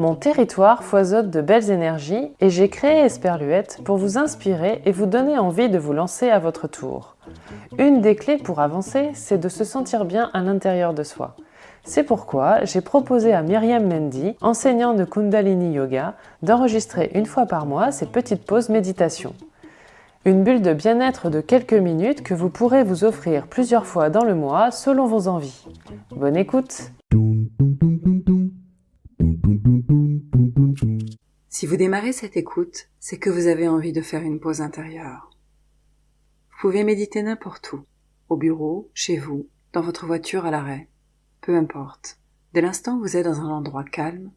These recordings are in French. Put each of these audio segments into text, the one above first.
Mon territoire foisonne de belles énergies et j'ai créé Esperluette pour vous inspirer et vous donner envie de vous lancer à votre tour. Une des clés pour avancer, c'est de se sentir bien à l'intérieur de soi. C'est pourquoi j'ai proposé à Myriam Mendy, enseignante de Kundalini Yoga, d'enregistrer une fois par mois ces petites pauses méditation. Une bulle de bien-être de quelques minutes que vous pourrez vous offrir plusieurs fois dans le mois selon vos envies. Bonne écoute Si vous démarrez cette écoute, c'est que vous avez envie de faire une pause intérieure. Vous pouvez méditer n'importe où, au bureau, chez vous, dans votre voiture à l'arrêt peu importe, dès l'instant où vous êtes dans un endroit calme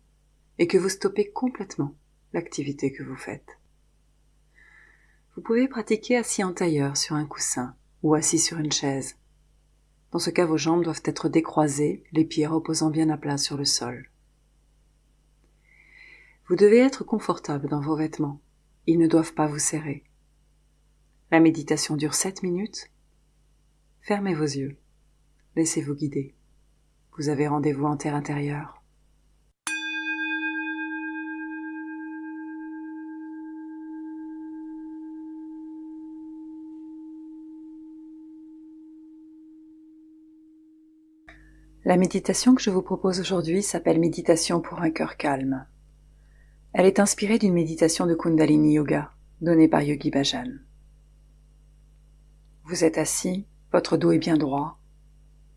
et que vous stoppez complètement l'activité que vous faites. Vous pouvez pratiquer assis en tailleur sur un coussin ou assis sur une chaise. Dans ce cas, vos jambes doivent être décroisées, les pieds reposant bien à plat sur le sol. Vous devez être confortable dans vos vêtements. Ils ne doivent pas vous serrer. La méditation dure sept minutes. Fermez vos yeux. Laissez-vous guider. Vous avez rendez-vous en terre intérieure. La méditation que je vous propose aujourd'hui s'appelle Méditation pour un cœur calme. Elle est inspirée d'une méditation de Kundalini Yoga donnée par Yogi Bhajan. Vous êtes assis, votre dos est bien droit.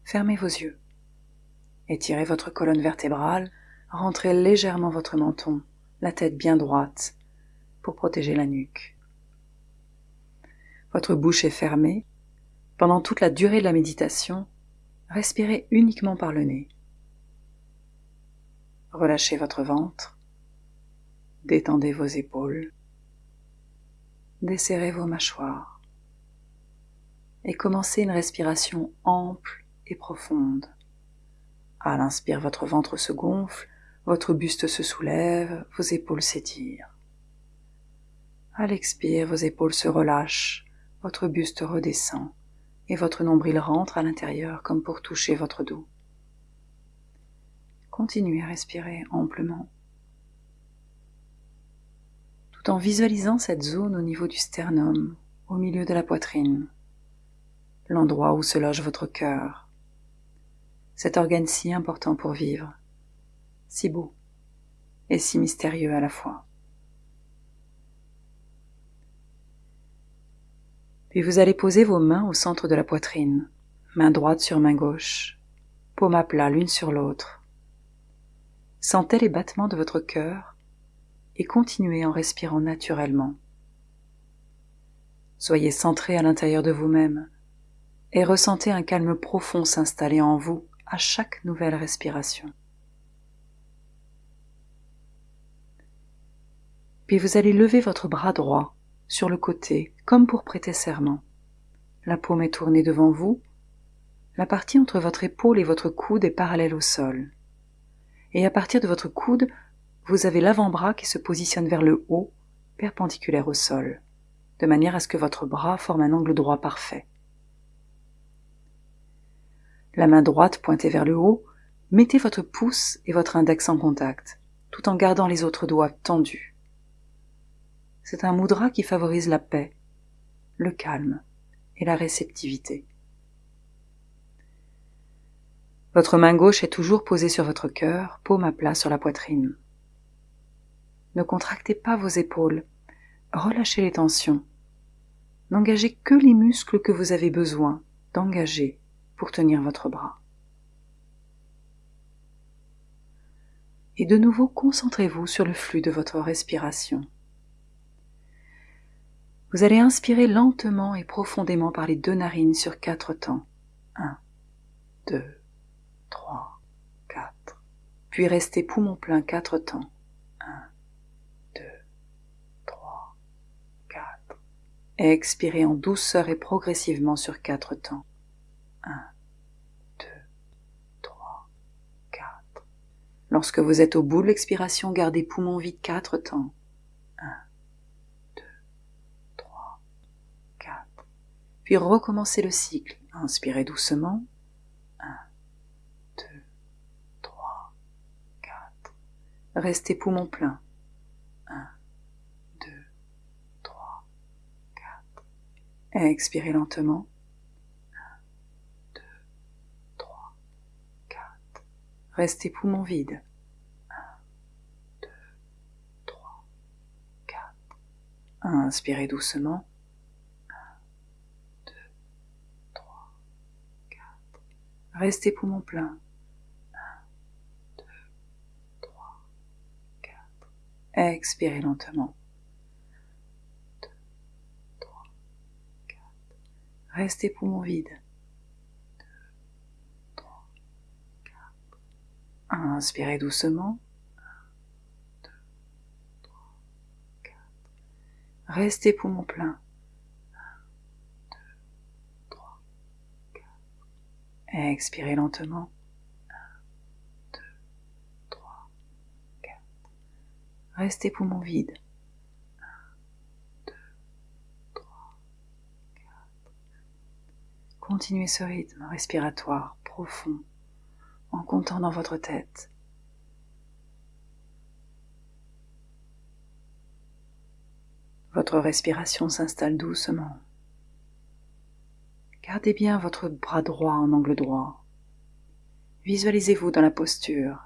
Fermez vos yeux. Étirez votre colonne vertébrale, rentrez légèrement votre menton, la tête bien droite, pour protéger la nuque. Votre bouche est fermée. Pendant toute la durée de la méditation, respirez uniquement par le nez. Relâchez votre ventre, détendez vos épaules, desserrez vos mâchoires et commencez une respiration ample et profonde. À l'inspire, votre ventre se gonfle, votre buste se soulève, vos épaules s'étirent. À l'expire, vos épaules se relâchent, votre buste redescend, et votre nombril rentre à l'intérieur comme pour toucher votre dos. Continuez à respirer amplement, tout en visualisant cette zone au niveau du sternum, au milieu de la poitrine, l'endroit où se loge votre cœur, cet organe si important pour vivre, si beau et si mystérieux à la fois. Puis vous allez poser vos mains au centre de la poitrine, main droite sur main gauche, paume à plat l'une sur l'autre. Sentez les battements de votre cœur et continuez en respirant naturellement. Soyez centré à l'intérieur de vous-même et ressentez un calme profond s'installer en vous à chaque nouvelle respiration. Puis vous allez lever votre bras droit sur le côté, comme pour prêter serment. La paume est tournée devant vous. La partie entre votre épaule et votre coude est parallèle au sol. Et à partir de votre coude, vous avez l'avant-bras qui se positionne vers le haut, perpendiculaire au sol, de manière à ce que votre bras forme un angle droit parfait la main droite pointée vers le haut, mettez votre pouce et votre index en contact, tout en gardant les autres doigts tendus. C'est un mudra qui favorise la paix, le calme et la réceptivité. Votre main gauche est toujours posée sur votre cœur, paume à plat sur la poitrine. Ne contractez pas vos épaules, relâchez les tensions. N'engagez que les muscles que vous avez besoin d'engager pour tenir votre bras. Et de nouveau, concentrez-vous sur le flux de votre respiration. Vous allez inspirer lentement et profondément par les deux narines sur quatre temps. Un, deux, trois, quatre. Puis restez poumon plein quatre temps. Un, deux, trois, quatre. Et expirez en douceur et progressivement sur quatre temps. 1, 2, 3, 4. Lorsque vous êtes au bout de l'expiration, gardez poumons vides 4 temps. puis recommencez le cycle. Inspirez doucement. 1, 2, 3, 4. Restez poumon plein. 1, 2, 3, 4. Expirez lentement. 1, 2, 3, 4. Restez poumon vide. Inspirez doucement. Restez poumon plein. Expirez lentement. 2, 3, 4. Restez poumon vide. 2, 3, 4. Inspirez doucement. 1, 2, 3, 4. Restez poumon plein. 1, 2, 3, 4. Expirez lentement. Restez poumon vide. 1, 2, 3, 4. Continuez ce rythme respiratoire profond en comptant dans votre tête. Votre respiration s'installe doucement. Gardez bien votre bras droit en angle droit. Visualisez-vous dans la posture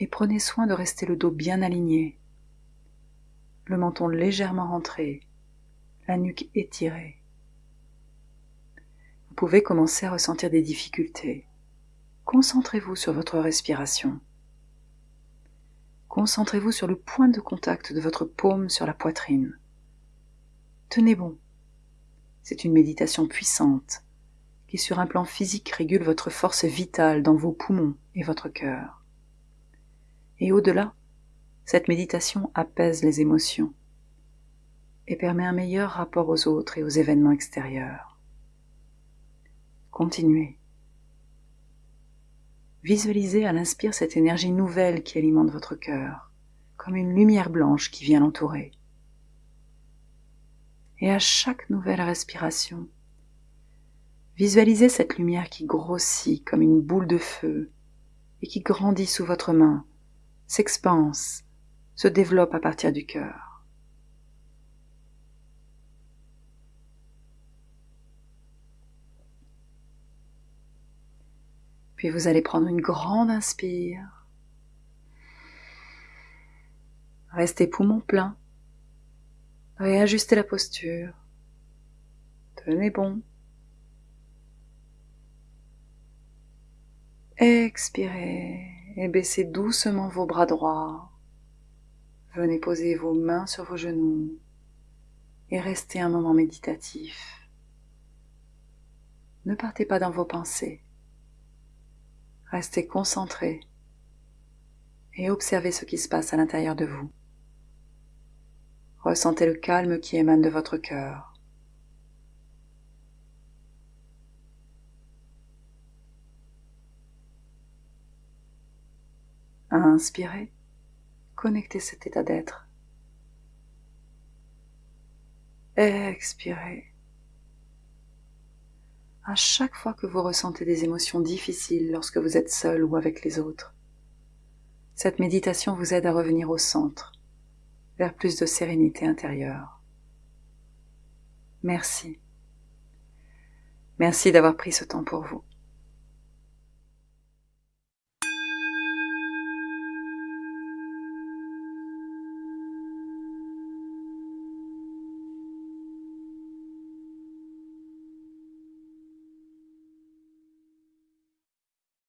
et prenez soin de rester le dos bien aligné, le menton légèrement rentré, la nuque étirée. Vous pouvez commencer à ressentir des difficultés. Concentrez-vous sur votre respiration. Concentrez-vous sur le point de contact de votre paume sur la poitrine. Tenez bon. C'est une méditation puissante qui sur un plan physique régule votre force vitale dans vos poumons et votre cœur. Et au-delà, cette méditation apaise les émotions et permet un meilleur rapport aux autres et aux événements extérieurs. Continuez. Visualisez à l'inspire cette énergie nouvelle qui alimente votre cœur, comme une lumière blanche qui vient l'entourer. Et à chaque nouvelle respiration, visualisez cette lumière qui grossit comme une boule de feu et qui grandit sous votre main s'expanse, se développe à partir du cœur. Puis vous allez prendre une grande inspire. Restez poumon plein. Réajustez la posture. Tenez bon. Expirez et baissez doucement vos bras droits. Venez poser vos mains sur vos genoux et restez un moment méditatif. Ne partez pas dans vos pensées. Restez concentré et observez ce qui se passe à l'intérieur de vous. Ressentez le calme qui émane de votre cœur. inspirez, connectez cet état d'être. Expirez. À chaque fois que vous ressentez des émotions difficiles lorsque vous êtes seul ou avec les autres, cette méditation vous aide à revenir au centre, plus de sérénité intérieure. Merci. Merci d'avoir pris ce temps pour vous.